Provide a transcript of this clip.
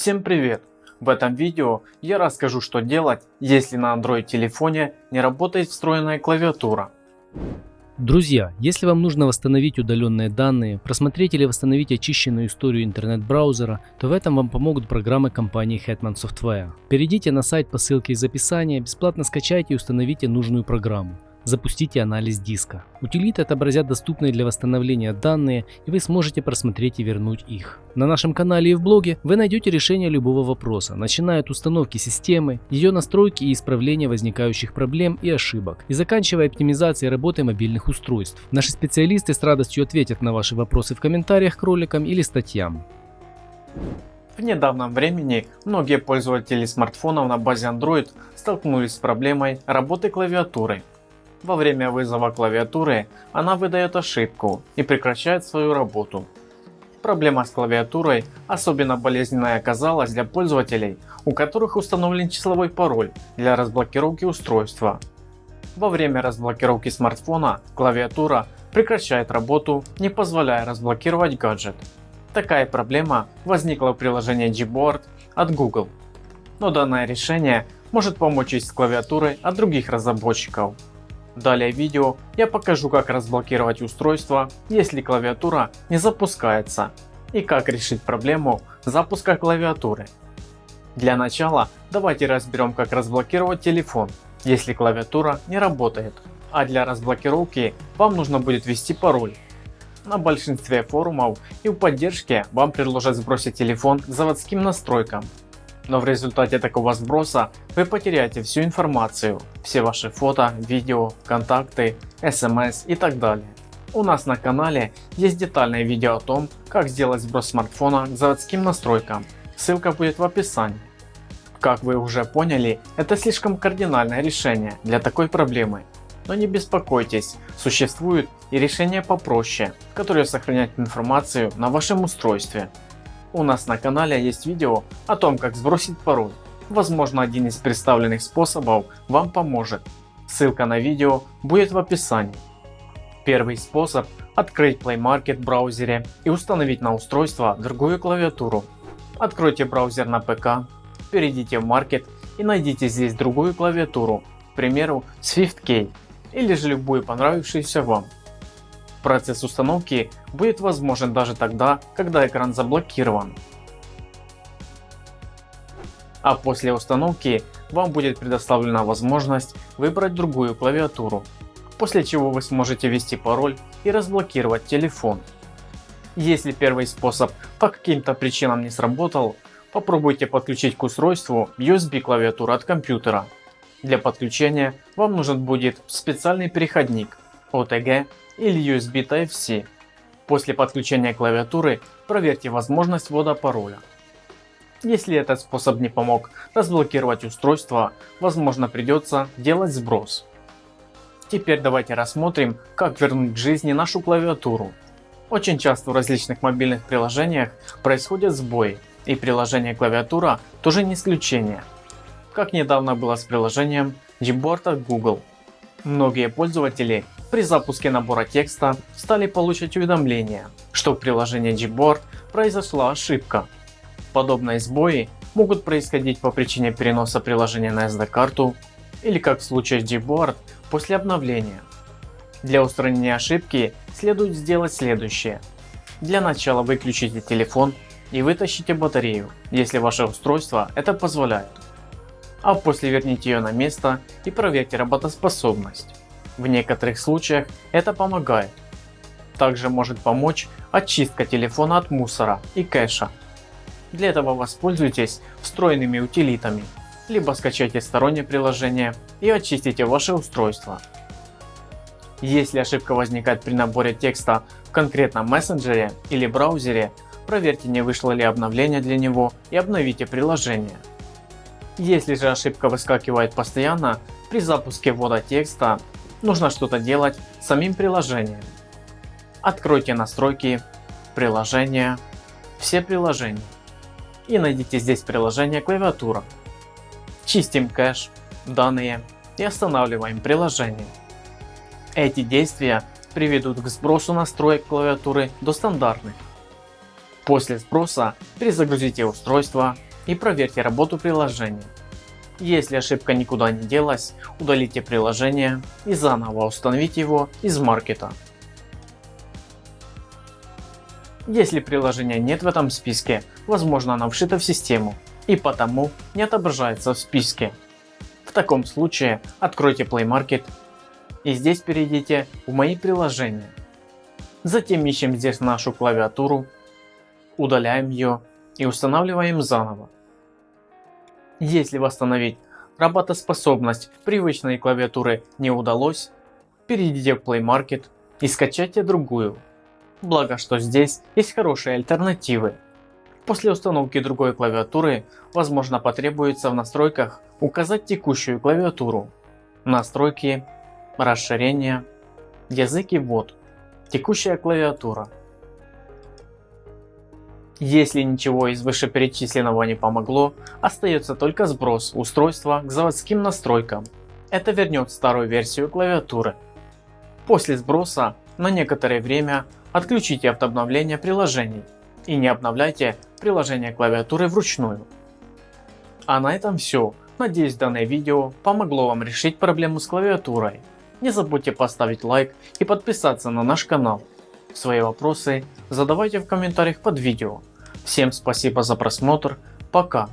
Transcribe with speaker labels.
Speaker 1: Всем привет! В этом видео я расскажу что делать, если на Android телефоне не работает встроенная клавиатура.
Speaker 2: Друзья, если вам нужно восстановить удаленные данные, просмотреть или восстановить очищенную историю интернет-браузера, то в этом вам помогут программы компании Hetman Software. Перейдите на сайт по ссылке из описания, бесплатно скачайте и установите нужную программу. Запустите анализ диска. Утилиты отобразят доступные для восстановления данные и вы сможете просмотреть и вернуть их. На нашем канале и в блоге вы найдете решение любого вопроса, начиная от установки системы, ее настройки и исправления возникающих проблем и ошибок, и заканчивая оптимизацией работы мобильных устройств. Наши специалисты с радостью ответят на ваши вопросы в комментариях к роликам или статьям.
Speaker 1: В недавнем времени многие пользователи смартфонов на базе Android столкнулись с проблемой работы клавиатуры. Во время вызова клавиатуры она выдает ошибку и прекращает свою работу. Проблема с клавиатурой особенно болезненная оказалась для пользователей, у которых установлен числовой пароль для разблокировки устройства. Во время разблокировки смартфона клавиатура прекращает работу, не позволяя разблокировать гаджет. Такая проблема возникла в приложении Gboard от Google. Но данное решение может помочь и с клавиатурой от других разработчиков. Далее в видео я покажу как разблокировать устройство, если клавиатура не запускается и как решить проблему запуска клавиатуры. Для начала давайте разберем как разблокировать телефон, если клавиатура не работает. А для разблокировки вам нужно будет ввести пароль. На большинстве форумов и в поддержке вам предложат сбросить телефон к заводским настройкам но в результате такого сброса вы потеряете всю информацию, все ваши фото, видео, контакты, смс и так далее. У нас на канале есть детальное видео о том, как сделать сброс смартфона к заводским настройкам, ссылка будет в описании. Как вы уже поняли, это слишком кардинальное решение для такой проблемы. Но не беспокойтесь, существуют и решения попроще, которые сохраняют информацию на вашем устройстве. У нас на канале есть видео о том как сбросить пароль. Возможно один из представленных способов вам поможет. Ссылка на видео будет в описании. Первый способ открыть Play Market в браузере и установить на устройство другую клавиатуру. Откройте браузер на ПК, перейдите в Market и найдите здесь другую клавиатуру, к примеру SwiftKey или же любую понравившуюся вам. Процесс установки будет возможен даже тогда, когда экран заблокирован. А после установки вам будет предоставлена возможность выбрать другую клавиатуру, после чего вы сможете ввести пароль и разблокировать телефон. Если первый способ по каким-то причинам не сработал, попробуйте подключить к устройству USB клавиатуру от компьютера. Для подключения вам нужен будет специальный переходник OTG или USB Type-C. После подключения клавиатуры проверьте возможность ввода пароля. Если этот способ не помог разблокировать устройство, возможно придется делать сброс. Теперь давайте рассмотрим как вернуть к жизни нашу клавиатуру. Очень часто в различных мобильных приложениях происходят сбои и приложение клавиатура тоже не исключение. Как недавно было с приложением Gboard от Google. Многие пользователи при запуске набора текста стали получать уведомления, что в приложении Gboard произошла ошибка. Подобные сбои могут происходить по причине переноса приложения на SD-карту или как в случае с Gboard после обновления. Для устранения ошибки следует сделать следующее. Для начала выключите телефон и вытащите батарею, если ваше устройство это позволяет. А после верните ее на место и проверьте работоспособность. В некоторых случаях это помогает. Также может помочь очистка телефона от мусора и кэша. Для этого воспользуйтесь встроенными утилитами, либо скачайте стороннее приложение и очистите ваше устройство. Если ошибка возникает при наборе текста в конкретном мессенджере или браузере, проверьте не вышло ли обновление для него и обновите приложение. Если же ошибка выскакивает постоянно при запуске ввода текста нужно что-то делать самим приложением. Откройте настройки, приложения, все приложения и найдите здесь приложение клавиатура. Чистим кэш, данные и останавливаем приложение. Эти действия приведут к сбросу настроек клавиатуры до стандартных. После сброса перезагрузите устройство и проверьте работу приложения. Если ошибка никуда не делась, удалите приложение и заново установите его из маркета. Если приложения нет в этом списке, возможно оно вшито в систему и потому не отображается в списке. В таком случае откройте Play Market и здесь перейдите в мои приложения. Затем ищем здесь нашу клавиатуру, удаляем ее и устанавливаем заново. Если восстановить работоспособность привычной клавиатуры не удалось, перейдите в Play Market и скачайте другую. Благо что здесь есть хорошие альтернативы. После установки другой клавиатуры возможно потребуется в настройках указать текущую клавиатуру. Настройки, расширение, язык и ввод, текущая клавиатура. Если ничего из вышеперечисленного не помогло, остается только сброс устройства к заводским настройкам. Это вернет старую версию клавиатуры. После сброса на некоторое время отключите автообновление приложений и не обновляйте приложение клавиатуры вручную. А на этом все. Надеюсь данное видео помогло вам решить проблему с клавиатурой. Не забудьте поставить лайк и подписаться на наш канал. Свои вопросы задавайте в комментариях под видео. Всем спасибо за просмотр, пока.